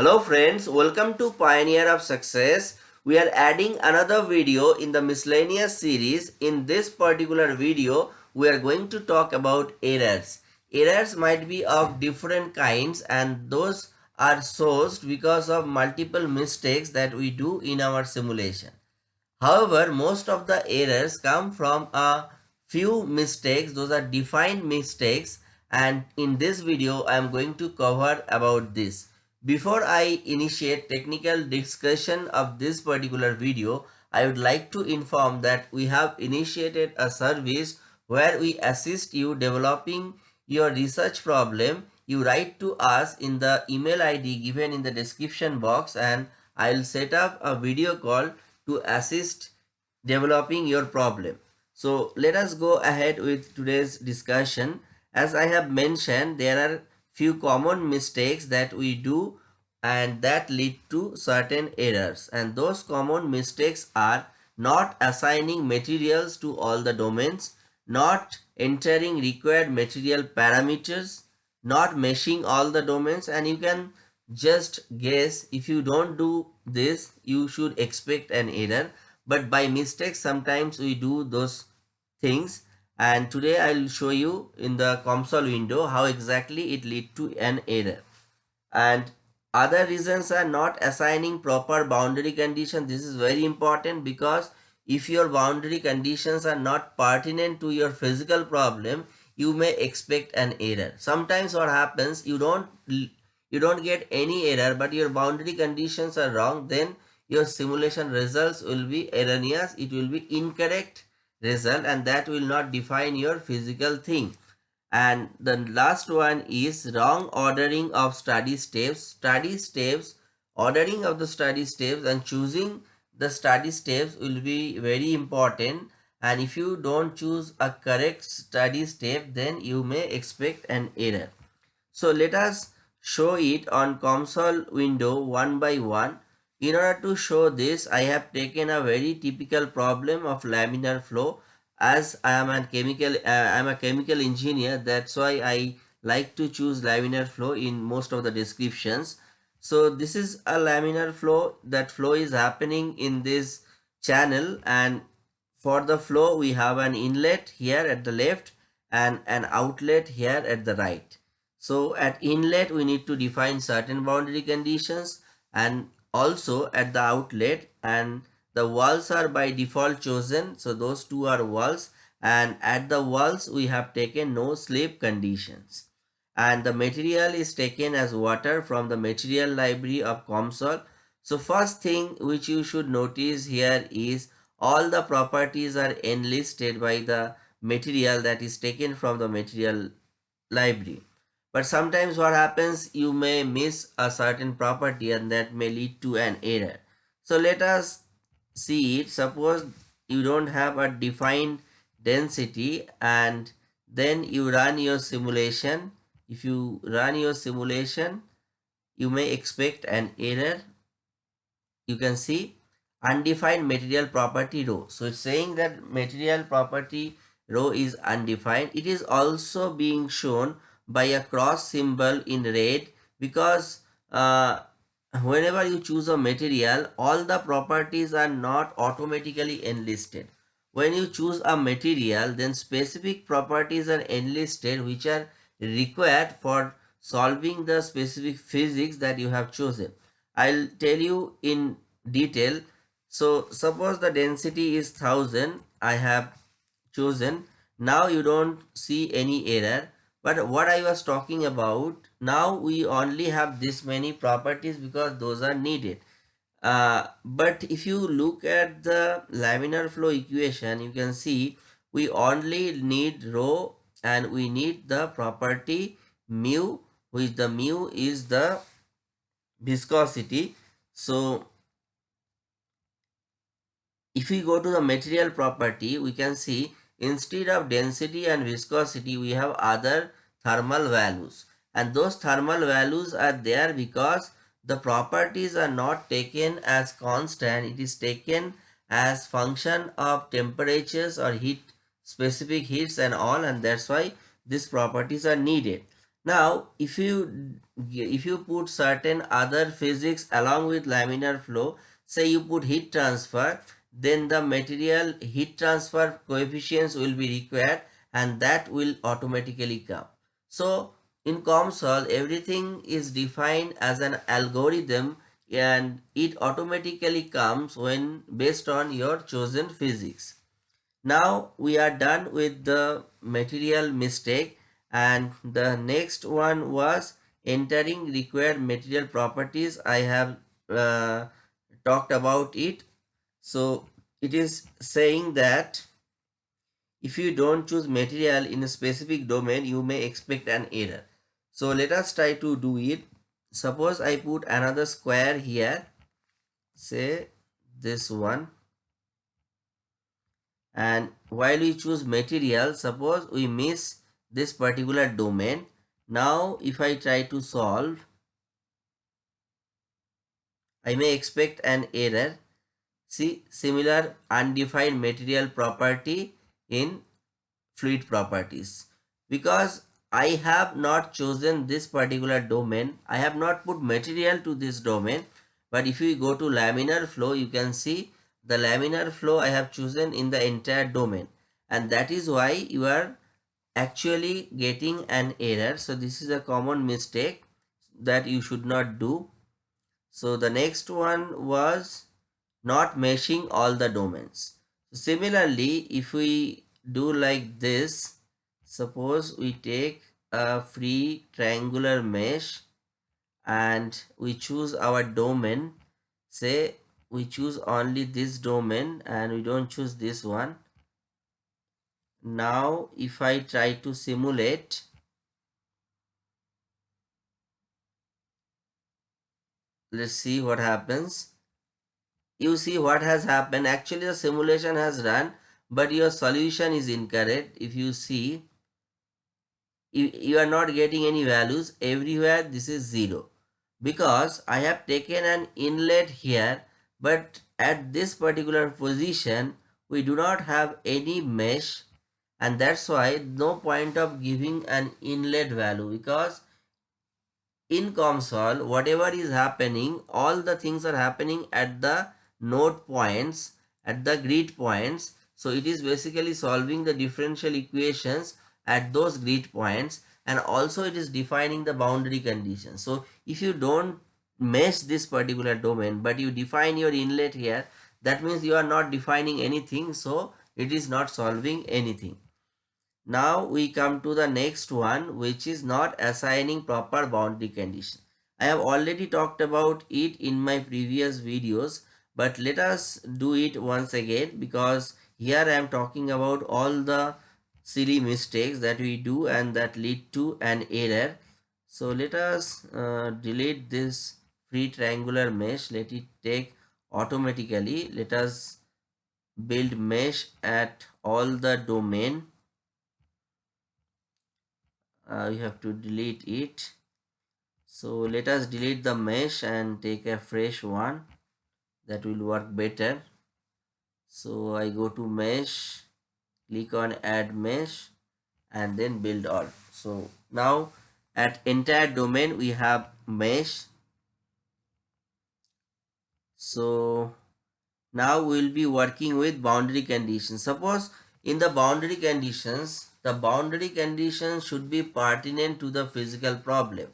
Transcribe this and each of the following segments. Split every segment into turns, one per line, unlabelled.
Hello friends, welcome to Pioneer of Success. We are adding another video in the miscellaneous series. In this particular video, we are going to talk about errors. Errors might be of different kinds and those are sourced because of multiple mistakes that we do in our simulation. However, most of the errors come from a few mistakes. Those are defined mistakes and in this video, I am going to cover about this. Before I initiate technical discussion of this particular video, I would like to inform that we have initiated a service where we assist you developing your research problem. You write to us in the email ID given in the description box and I will set up a video call to assist developing your problem. So let us go ahead with today's discussion. As I have mentioned, there are few common mistakes that we do and that lead to certain errors. And those common mistakes are not assigning materials to all the domains, not entering required material parameters, not meshing all the domains. And you can just guess if you don't do this you should expect an error. But by mistake sometimes we do those things and today I'll show you in the COMSOL window how exactly it lead to an error. And other reasons are not assigning proper boundary condition. This is very important because if your boundary conditions are not pertinent to your physical problem, you may expect an error. Sometimes what happens, you don't you don't get any error, but your boundary conditions are wrong, then your simulation results will be erroneous. It will be incorrect result and that will not define your physical thing. And the last one is wrong ordering of study steps. Study steps ordering of the study steps and choosing the study steps will be very important. And if you don't choose a correct study step then you may expect an error. So let us show it on COMSOL window one by one in order to show this, I have taken a very typical problem of laminar flow as I am a chemical uh, I am a chemical engineer that's why I like to choose laminar flow in most of the descriptions. So this is a laminar flow that flow is happening in this channel and for the flow we have an inlet here at the left and an outlet here at the right. So at inlet we need to define certain boundary conditions and also at the outlet and the walls are by default chosen. So those two are walls and at the walls we have taken no slip conditions. And the material is taken as water from the material library of COMSOL. So first thing which you should notice here is all the properties are enlisted by the material that is taken from the material library but sometimes what happens you may miss a certain property and that may lead to an error. So let us see it. Suppose you don't have a defined density and then you run your simulation. If you run your simulation you may expect an error. You can see undefined material property rho. So it's saying that material property rho is undefined. It is also being shown by a cross symbol in red because uh, whenever you choose a material all the properties are not automatically enlisted. When you choose a material then specific properties are enlisted which are required for solving the specific physics that you have chosen. I'll tell you in detail. So suppose the density is 1000 i have chosen. Now you don't see any error but what I was talking about now we only have this many properties because those are needed. Uh, but if you look at the laminar flow equation you can see we only need rho and we need the property mu which the mu is the viscosity. So if we go to the material property we can see Instead of density and viscosity, we have other thermal values. And those thermal values are there because the properties are not taken as constant. It is taken as function of temperatures or heat, specific heats and all. And that's why these properties are needed. Now, if you if you put certain other physics along with laminar flow, say you put heat transfer, then the material heat transfer coefficients will be required and that will automatically come. So, in COMSOL, everything is defined as an algorithm and it automatically comes when based on your chosen physics. Now we are done with the material mistake and the next one was entering required material properties i have uh, talked about it so it is saying that if you don't choose material in a specific domain you may expect an error so let us try to do it suppose i put another square here say this one and while we choose material suppose we miss this particular domain. Now if I try to solve, I may expect an error. See similar undefined material property in fluid properties. Because I have not chosen this particular domain, I have not put material to this domain. But if you go to laminar flow, you can see the laminar flow I have chosen in the entire domain. And that is why you are actually getting an error so this is a common mistake that you should not do so the next one was not meshing all the domains. Similarly if we do like this suppose we take a free triangular mesh and we choose our domain. Say we choose only this domain and we don't choose this one. Now if I try to simulate let's see what happens you see what has happened. Actually the simulation has run but your solution is incorrect. If you see you, you are not getting any values. Everywhere this is zero. Because I have taken an inlet here but at this particular position we do not have any mesh. And that's why no point of giving an inlet value. Because in COMSOL whatever is happening all the things are happening at the node points at the grid points. So it is basically solving the differential equations at those grid points and also it is defining the boundary conditions. So if you don't mesh this particular domain but you define your inlet here that means you are not defining anything so it is not solving anything. Now we come to the next one which is not assigning proper boundary condition. I have already talked about it in my previous videos but let us do it once again because here I am talking about all the silly mistakes that we do and that lead to an error. So let us uh, delete this free triangular mesh. Let it take automatically. Let us build mesh at all the domain uh, you have to delete it so let us delete the mesh and take a fresh one that will work better. So i go to mesh click on add mesh and then build all. So now at entire domain we have mesh. So now we'll be working with boundary conditions. Suppose in the boundary conditions the boundary conditions should be pertinent to the physical problem.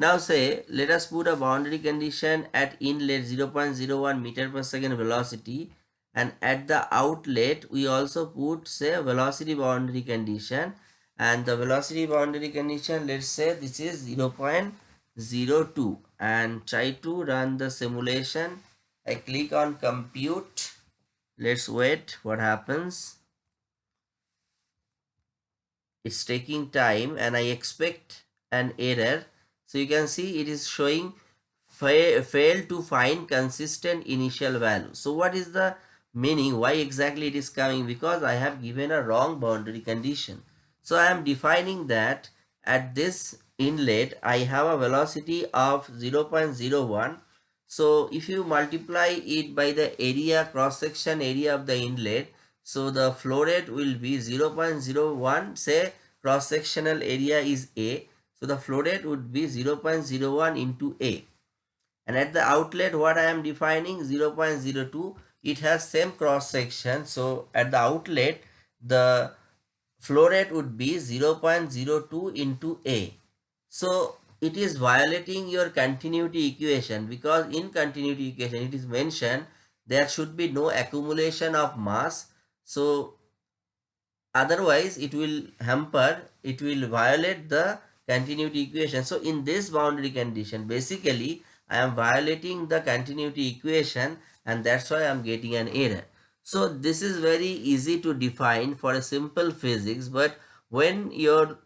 Now say, let us put a boundary condition at inlet 0.01 meter per second velocity and at the outlet we also put say velocity boundary condition and the velocity boundary condition let's say this is 0.02 and try to run the simulation. I click on compute. Let's wait what happens it's taking time and I expect an error. So you can see it is showing fa fail to find consistent initial value. So what is the meaning? Why exactly it is coming? Because I have given a wrong boundary condition. So I am defining that at this inlet I have a velocity of 0.01 so if you multiply it by the area cross section area of the inlet so the flow rate will be 0 0.01 say cross sectional area is A. So the flow rate would be 0.01 into A. And at the outlet, what I am defining 0.02, it has same cross section. So at the outlet, the flow rate would be 0.02 into A. So it is violating your continuity equation because in continuity equation it is mentioned there should be no accumulation of mass. So otherwise it will hamper, it will violate the continuity equation. So in this boundary condition basically I am violating the continuity equation and that's why I am getting an error. So this is very easy to define for a simple physics but when your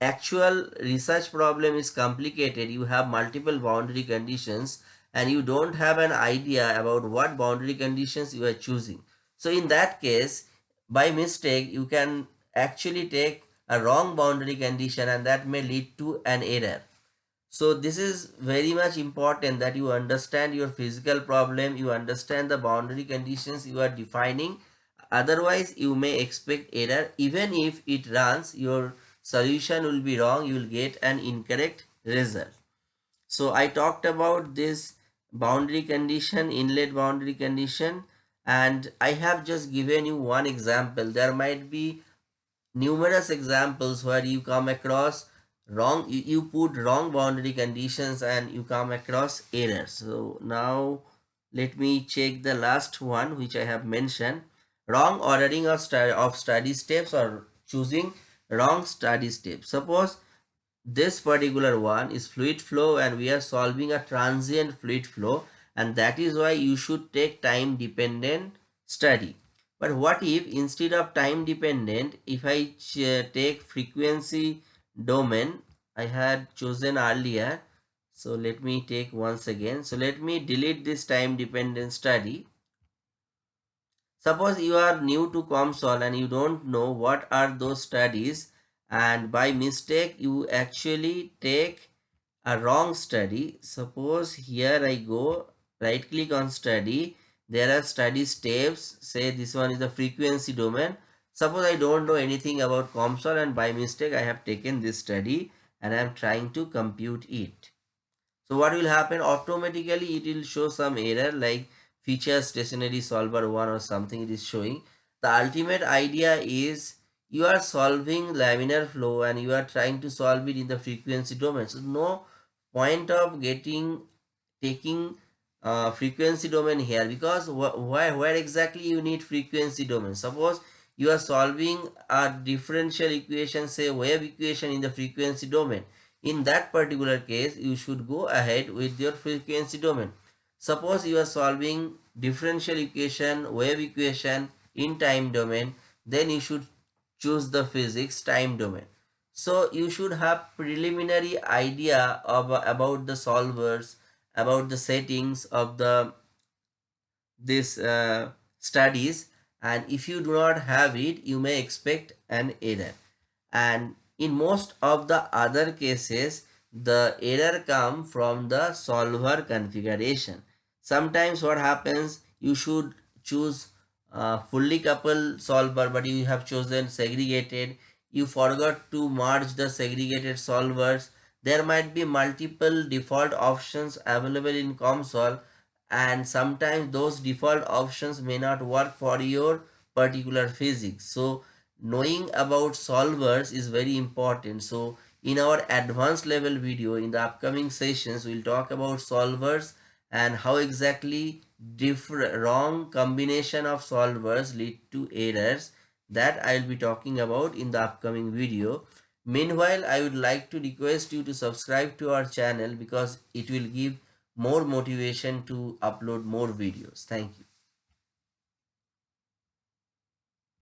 actual research problem is complicated you have multiple boundary conditions and you don't have an idea about what boundary conditions you are choosing. So in that case by mistake you can actually take a wrong boundary condition and that may lead to an error. So this is very much important that you understand your physical problem, you understand the boundary conditions you are defining. Otherwise, you may expect error. Even if it runs, your solution will be wrong. You will get an incorrect result. So I talked about this boundary condition, inlet boundary condition. And I have just given you one example. There might be numerous examples where you come across wrong you, put wrong boundary conditions and you come across errors. So now let me check the last one which i have mentioned. Wrong ordering of, of study steps or choosing wrong study steps. Suppose this particular one is fluid flow and we are solving a transient fluid flow and that is why you should take time dependent study but what if instead of time dependent if i uh, take frequency domain I had chosen earlier. So let me take once again. So let me delete this time dependent study. Suppose you are new to COMSOL and you don't know what are those studies and by mistake you actually take a wrong study. Suppose here I go right click on study. There are study steps. Say this one is the frequency domain Suppose I don't know anything about COMSOL and by mistake I have taken this study and I am trying to compute it. So what will happen? Automatically it will show some error like feature stationary solver 1 or something it is showing. The ultimate idea is you are solving laminar flow and you are trying to solve it in the frequency domain. So no point of getting taking uh, frequency domain here because wh where, where exactly you need frequency domain. Suppose you are solving a differential equation say wave equation in the frequency domain. In that particular case you should go ahead with your frequency domain. Suppose you are solving differential equation wave equation in time domain then you should choose the physics time domain. So you should have preliminary idea of about the solvers about the settings of the this uh, studies. And if you do not have it you may expect an error. And in most of the other cases the error come from the solver configuration. Sometimes what happens you should choose fully coupled solver but you have chosen segregated. You forgot to merge the segregated solvers there might be multiple default options available in COMSOL and sometimes those default options may not work for your particular physics. So knowing about solvers is very important. So in our advanced level video in the upcoming sessions we'll talk about solvers and how exactly different wrong combination of solvers lead to errors that i'll be talking about in the upcoming video meanwhile i would like to request you to subscribe to our channel because it will give more motivation to upload more videos. Thank you.